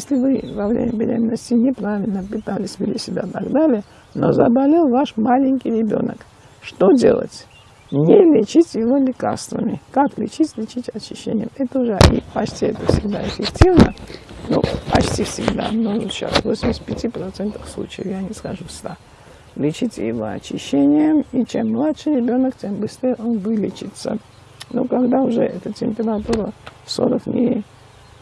Если вы во время беременности неправильно питались, вели себя и так далее, но заболел ваш маленький ребенок, что делать? Не лечить его лекарствами. Как лечить? Лечить очищением. Это уже и почти это всегда эффективно. Ну, почти всегда. Но сейчас в 85% случаев, я не скажу в 100. Лечите его очищением, и чем младше ребенок, тем быстрее он вылечится. Но когда уже эта температура 40 дней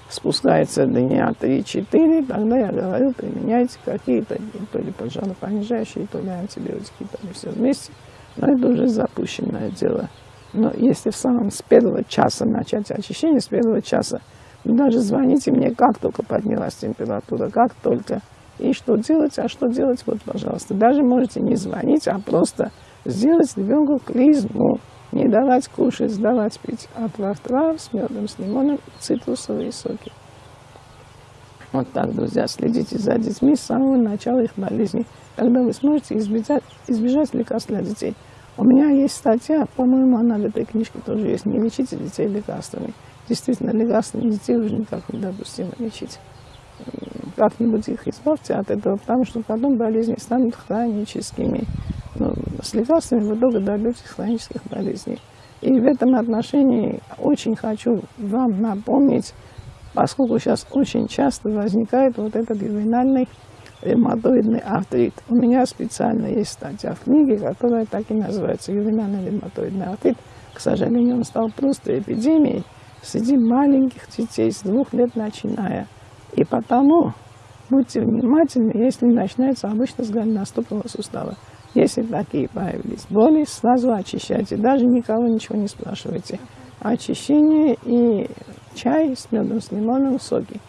спускается дня 3-4, тогда я говорю, применяйте какие-то то ли поджаропонижающие, то ли антибиотики, то ли все вместе. Но это уже запущенное дело. Но если в самом с первого часа начать очищение, с первого часа, даже звоните мне, как только поднялась температура, как только. И что делать, а что делать, вот, пожалуйста. Даже можете не звонить, а просто сделать ребенку клизму. Не давать кушать, давать пить отвар трав с медом, с лимоном, цитрусовые соки. Вот так, друзья, следите за детьми с самого начала их болезни, когда вы сможете избежать, избежать лекарств для детей. У меня есть статья, по-моему, она в этой книжке тоже есть. Не лечите детей лекарствами. Действительно, лекарствами детей уже никак недопустимо лечить. Как-нибудь их избавьте от этого, потому что потом болезни станут хроническими с лекарствами вы долго добьетесь хронических болезней. И в этом отношении очень хочу вам напомнить, поскольку сейчас очень часто возникает вот этот ювенальный ревматоидный артрит. У меня специально есть статья в книге, которая так и называется «Ювенальный ревматоидный артрит». К сожалению, он стал просто эпидемией среди маленьких детей с двух лет начиная. И потому будьте внимательны, если начинается обычно с голеностопного сустава. Если такие появились боли, сразу очищайте. Даже никого ничего не спрашивайте. Очищение и чай с медом, с лимоном, соки.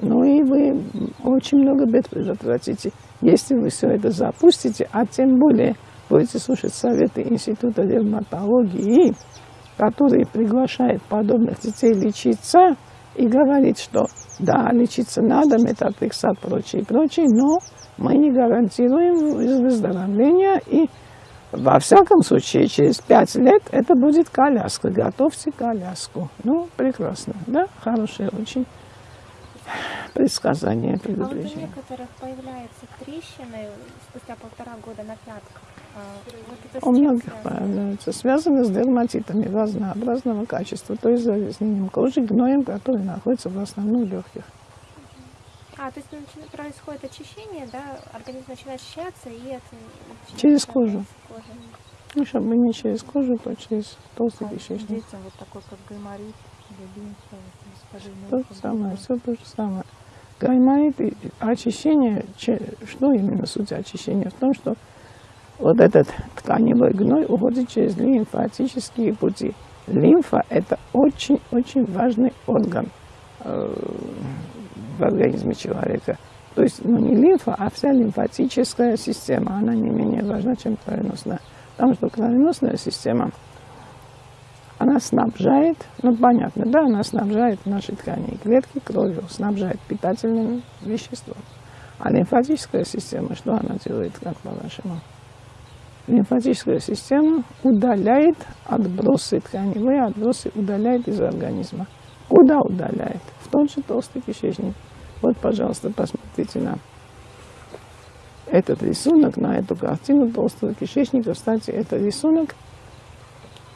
Ну и вы очень много бед предотвратите, если вы все это запустите, а тем более будете слушать советы Института ревматологии, который приглашает подобных детей лечиться и говорит, что да, лечиться надо, метатрексат, прочее, прочее, но мы не гарантируем выздоровления. И во всяком случае, через пять лет это будет коляска. Готовьте коляску. Ну, прекрасно, да? Хорошее очень предсказание, предупреждение. А вот у некоторых появляются трещины спустя полтора года на пятках. А у многих связано? появляются. Связаны с дерматитами разнообразного качества, то есть загрязнением кожи, гноем, который находится в основном в легких. А, то есть происходит очищение, да, организм начинает очищаться, и это... Через кожу. кожу. Ну, чтобы не через кожу, то через толстый а кишечник. Детям вот такой, как гайморит, То же самое, все то же самое. Гайморит и очищение, что именно суть очищения? В том, что вот этот тканевой гной уходит через лимфатические пути. Лимфа – это очень-очень важный орган э, в организме человека. То есть ну, не лимфа, а вся лимфатическая система, она не менее важна, чем кровеносная. Потому что кровеносная система, она снабжает, ну понятно, да, она снабжает наши ткани и клетки кровью, снабжает питательным веществом. А лимфатическая система, что она делает, как по-вашему? Лимфатическая система удаляет отбросы тканевые, отбросы удаляет из организма. Куда удаляет? В тот же толстый кишечник. Вот, пожалуйста, посмотрите на этот рисунок, на эту картину толстого кишечника. Кстати, это рисунок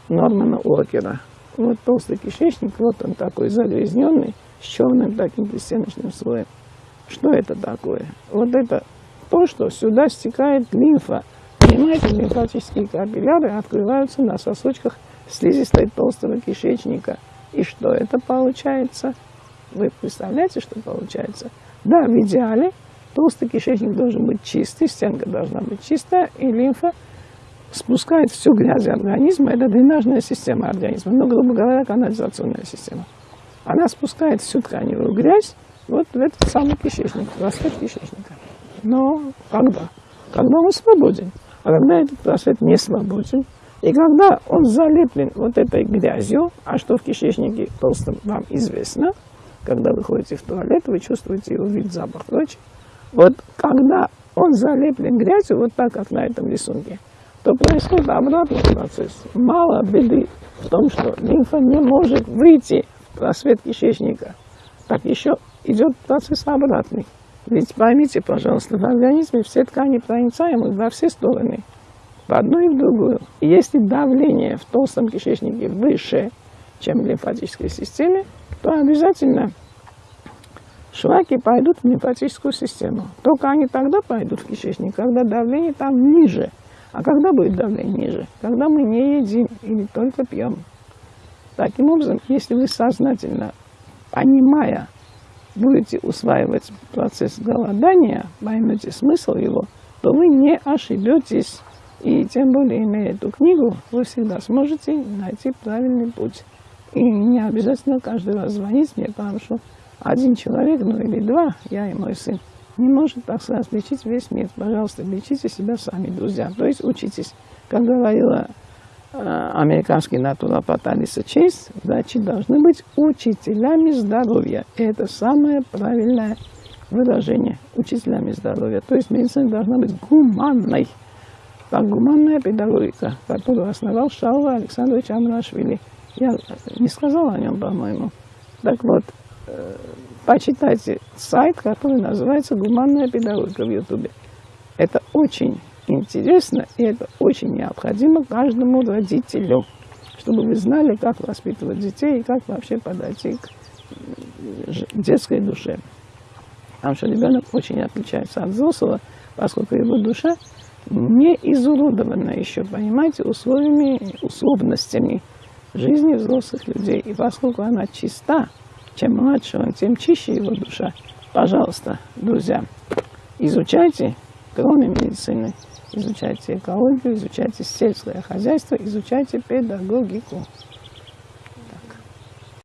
Нормана Уокера. Вот толстый кишечник, вот он такой загрязненный, с черным таким пристеночным слоем. Что это такое? Вот это то, что сюда стекает лимфа. Понимаете, лимфатические капилляры открываются на сосочках слизистой толстого кишечника. И что это получается? Вы представляете, что получается? Да, в идеале толстый кишечник должен быть чистый, стенка должна быть чистая, и лимфа спускает всю грязь организма. Это дренажная система организма, ну, грубо говоря, канализационная система. Она спускает всю тканевую грязь вот в этот самый кишечник, в кишечника. Но когда? Когда он свободен. А когда этот просвет не свободен, и когда он залеплен вот этой грязью, а что в кишечнике толстом вам известно, когда вы ходите в туалет, вы чувствуете его вид, запах, прочее. Вот когда он залеплен грязью, вот так, как на этом рисунке, то происходит обратный процесс. Мало беды в том, что лимфа не может выйти в просвет кишечника. Так еще идет процесс обратный. Ведь поймите, пожалуйста, в организме все ткани проницаемы во все стороны, в одну и в другую. Если давление в толстом кишечнике выше, чем в лимфатической системе, то обязательно шлаки пойдут в лимфатическую систему. Только они тогда пойдут в кишечник, когда давление там ниже. А когда будет давление ниже? Когда мы не едим или только пьем. Таким образом, если вы сознательно, понимая, будете усваивать процесс голодания, поймете смысл его, то вы не ошибетесь. И тем более, имея эту книгу, вы всегда сможете найти правильный путь. И не обязательно каждый раз звонить мне, потому что один человек, ну или два, я и мой сын, не может, так сказать, лечить весь мир. Пожалуйста, лечите себя сами, друзья. То есть учитесь. Как говорила американский натуропат Алиса Чейз, врачи должны быть учителями здоровья. И это самое правильное выражение. Учителями здоровья. То есть медицина должна быть гуманной. Так, гуманная педагогика, которую основал Шаула Александрович Амрашвили. Я не сказала о нем, по-моему. Так вот, э, почитайте сайт, который называется «Гуманная педагогика» в Ютубе. Это очень интересно и это очень необходимо каждому родителю, чтобы вы знали, как воспитывать детей и как вообще подойти к детской душе. Потому что ребенок очень отличается от взрослого, поскольку его душа не изуродована еще, понимаете, условиями, условностями жизни взрослых людей. И поскольку она чиста, чем младше он, тем чище его душа. Пожалуйста, друзья, изучайте, кроме медицины, изучайте экологию, изучайте сельское хозяйство, изучайте педагогику.